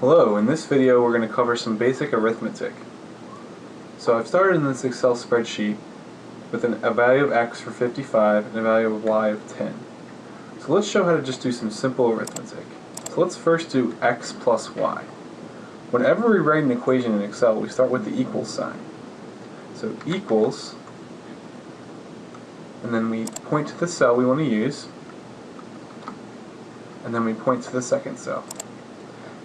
Hello, in this video we're going to cover some basic arithmetic. So I've started in this Excel spreadsheet with an, a value of x for 55 and a value of y of 10. So let's show how to just do some simple arithmetic. So let's first do x plus y. Whenever we write an equation in Excel, we start with the equals sign. So equals, and then we point to the cell we want to use, and then we point to the second cell.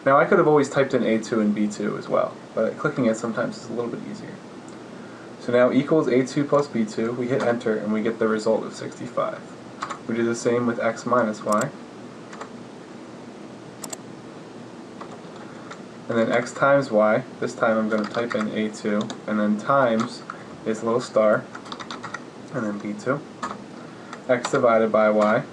Now I could have always typed in A2 and B2 as well, but clicking it sometimes is a little bit easier. So now equals A2 plus B2, we hit enter and we get the result of 65. We do the same with x minus y. And then x times y, this time I'm going to type in A2, and then times is little star, and then B2. X divided by y,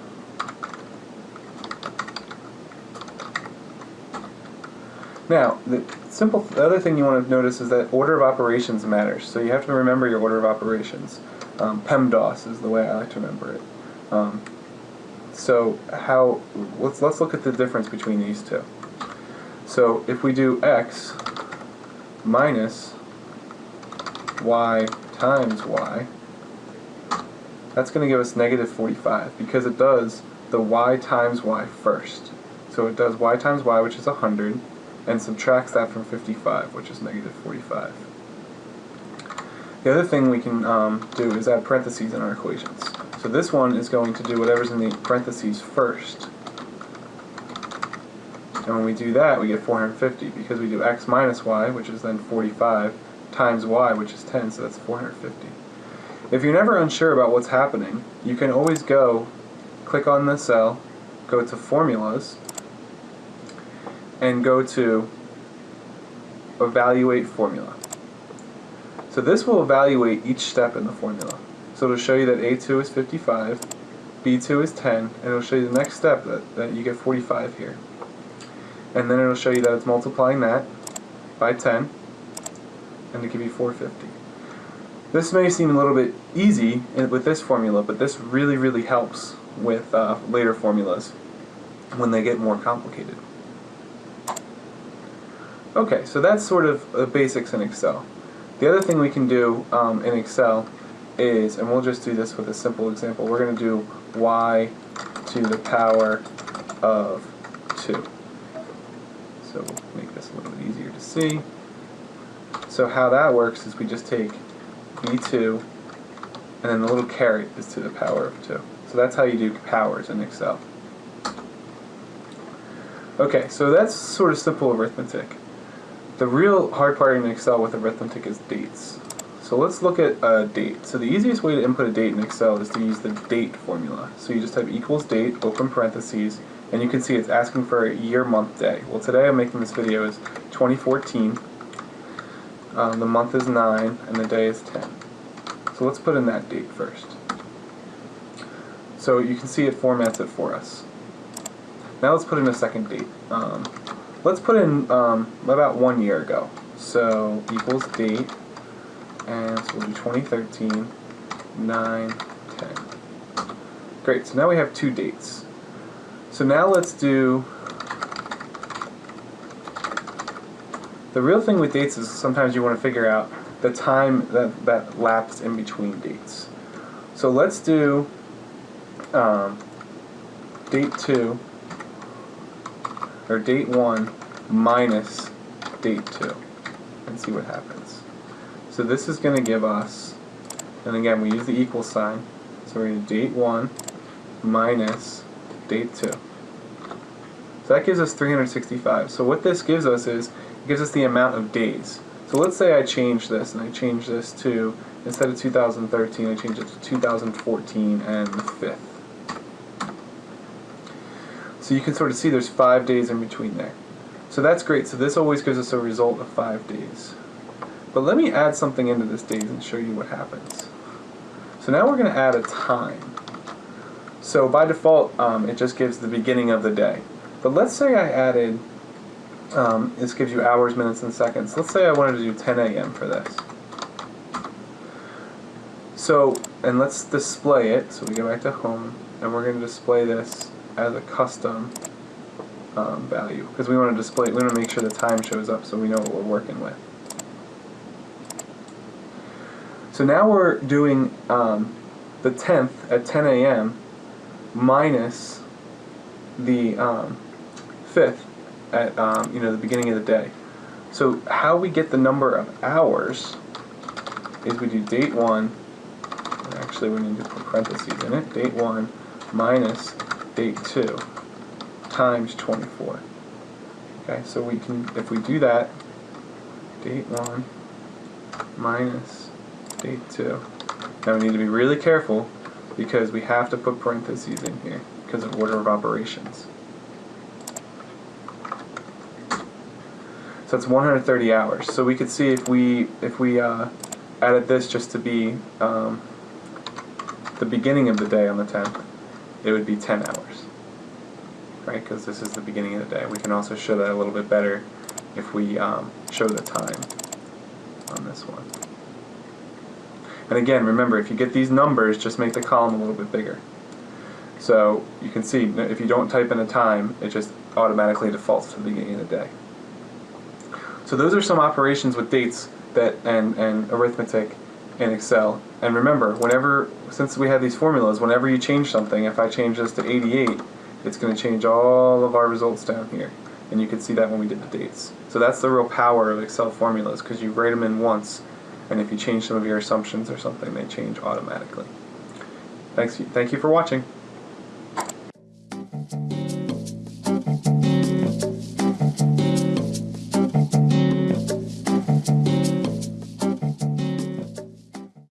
Now, the simple the other thing you want to notice is that order of operations matters. So you have to remember your order of operations. Um, PEMDAS is the way I like to remember it. Um, so how let's let's look at the difference between these two. So if we do x minus y times y, that's going to give us negative 45 because it does the y times y first. So it does y times y, which is 100, and subtracts that from 55, which is negative 45. The other thing we can um, do is add parentheses in our equations. So this one is going to do whatever's in the parentheses first. And when we do that, we get 450 because we do x minus y, which is then 45, times y, which is 10, so that's 450. If you're never unsure about what's happening, you can always go, click on the cell, go to formulas, and go to evaluate formula. So this will evaluate each step in the formula. So it'll show you that A2 is 55, B2 is 10, and it'll show you the next step that, that you get 45 here. And then it'll show you that it's multiplying that by 10, and to give you 450. This may seem a little bit easy with this formula, but this really, really helps with uh, later formulas when they get more complicated. Okay, so that's sort of the basics in Excel. The other thing we can do um, in Excel is, and we'll just do this with a simple example, we're going to do y to the power of 2. So we'll make this a little bit easier to see. So how that works is we just take b2 and then the little caret is to the power of 2. So that's how you do powers in Excel. Okay, so that's sort of simple arithmetic. The real hard part in Excel with arithmetic is dates. So let's look at a date. So the easiest way to input a date in Excel is to use the date formula. So you just type equals date, open parentheses, and you can see it's asking for a year, month, day. Well today I'm making this video is 2014. Um, the month is 9 and the day is 10. So let's put in that date first. So you can see it formats it for us. Now let's put in a second date. Um, Let's put in um, about one year ago. So equals date, and so we'll do 2013, 9, 10. Great, so now we have two dates. So now let's do, the real thing with dates is sometimes you want to figure out the time that, that lapsed in between dates. So let's do um, date 2 or date 1 minus date 2 and see what happens. So this is going to give us, and again we use the equal sign, so we're going to date 1 minus date 2. That gives us 365. So what this gives us is, it gives us the amount of days. So let's say I change this, and I change this to, instead of 2013, I change it to 2014 and the 5th. So you can sort of see there's five days in between there. So that's great. So this always gives us a result of five days. But let me add something into this days and show you what happens. So now we're going to add a time. So by default, um, it just gives the beginning of the day. But let's say I added, um, this gives you hours, minutes, and seconds. Let's say I wanted to do 10 a.m. for this. So, and let's display it. So we go back to home, and we're going to display this as a custom um, value because we want to display. We want to make sure the time shows up so we know what we're working with. So now we're doing um, the 10th at 10 a.m. minus the um, 5th at um, you know the beginning of the day. So how we get the number of hours is we do date 1, actually we need to put parentheses in it, date 1 minus date 2 times 24. Okay, so we can, if we do that, date 1 minus date 2. Now we need to be really careful because we have to put parentheses in here because of order of operations. So it's 130 hours. So we could see if we if we uh, added this just to be um, the beginning of the day on the 10th, it would be 10 hours, right? Because this is the beginning of the day. We can also show that a little bit better if we um, show the time on this one. And again, remember, if you get these numbers, just make the column a little bit bigger. So you can see, if you don't type in a time, it just automatically defaults to the beginning of the day. So those are some operations with dates that and, and arithmetic in Excel. And remember, whenever, since we have these formulas, whenever you change something, if I change this to 88, it's going to change all of our results down here. And you can see that when we did the dates. So that's the real power of Excel formulas, because you write them in once, and if you change some of your assumptions or something, they change automatically. Thanks, thank you for watching.